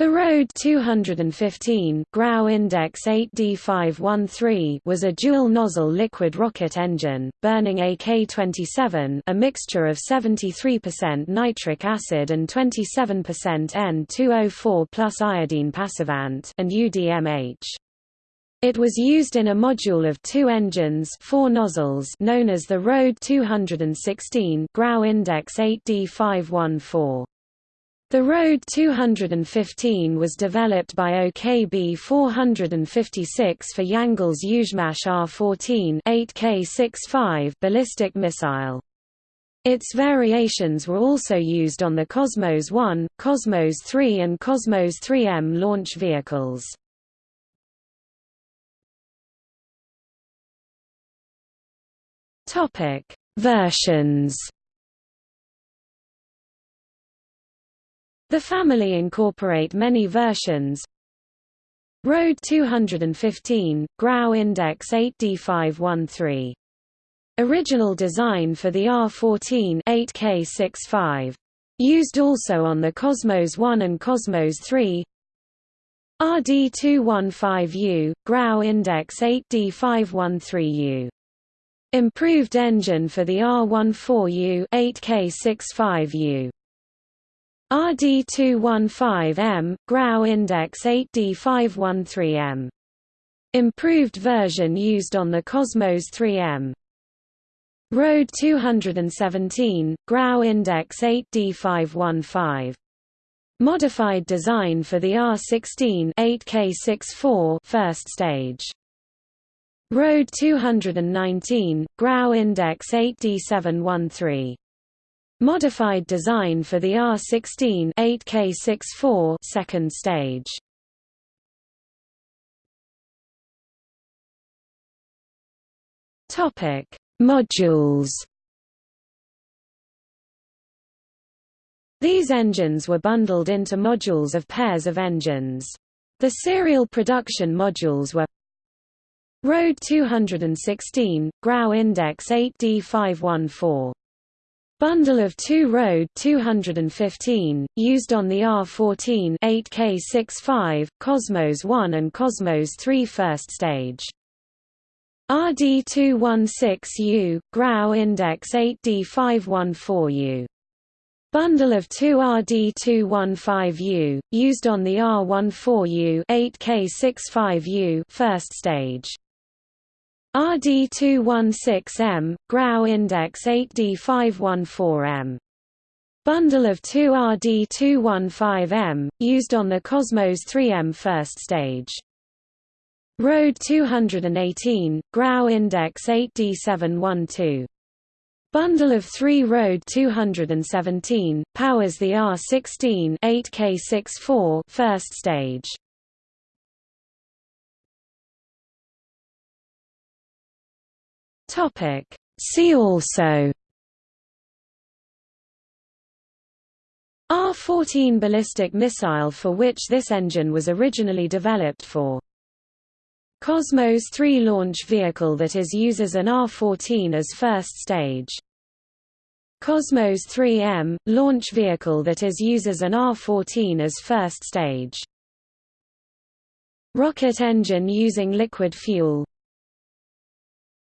The Rode 215 Grau Index 8D513 was a dual-nozzle liquid rocket engine, burning AK-27 a mixture of 73% nitric acid and 27% N2O4 plus iodine passivant and UDMH. It was used in a module of two engines four nozzles known as the Rode 216 Grau Index 8D514. The Road 215 was developed by OKB 456 for Yangel's Yuzhmash R-14 8K65 ballistic missile. Its variations were also used on the Cosmos 1, Cosmos 3 and Cosmos 3M launch vehicles. Versions The family incorporate many versions. Road 215, Grau Index 8D513. Original design for the R14 8K65. Used also on the Cosmos 1 and Cosmos 3. RD215U, Grau Index 8D513U. Improved engine for the R14U 8K65U. RD215M, Grau Index 8D513M. Improved version used on the Cosmos 3M. Road 217, Grau Index 8D515. Modified design for the R16 8K64 first stage. Road 219, Grau Index 8D713. Modified design for the R16 8K64 second stage. Topic: Modules. These engines were bundled into modules of pairs of engines. The serial production modules were Rode 216, Grau Index 8D514 Bundle of two Rode 215, used on the R14 8K65, Cosmos 1 and Cosmos 3 first stage. RD216U, Grau Index 8D514U. Bundle of two RD215U, used on the R14U 8K65U first stage. RD216M, Grau Index 8D514M. Bundle of two RD215M, used on the Cosmos 3M first stage. Road 218, Grau Index 8D712. Bundle of three Road 217, powers the R16 8K64 first stage. Topic. See also R-14 ballistic missile for which this engine was originally developed for. Cosmos 3 launch vehicle that is uses an R-14 as first stage. Cosmos 3M, launch vehicle that is uses an R-14 as first stage. Rocket engine using liquid fuel